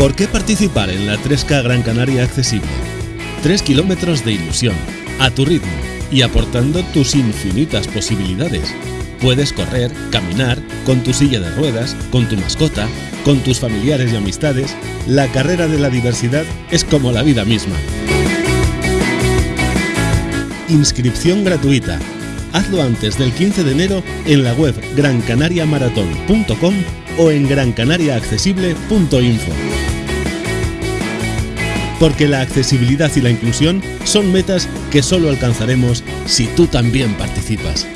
¿Por qué participar en la 3K Gran Canaria Accesible? 3 kilómetros de ilusión, a tu ritmo y aportando tus infinitas posibilidades. Puedes correr, caminar, con tu silla de ruedas, con tu mascota, con tus familiares y amistades. La carrera de la diversidad es como la vida misma. Inscripción gratuita. Hazlo antes del 15 de enero en la web grancanariamarathon.com o en grancanariaaccesible.info. Porque la accesibilidad y la inclusión son metas que solo alcanzaremos si tú también participas.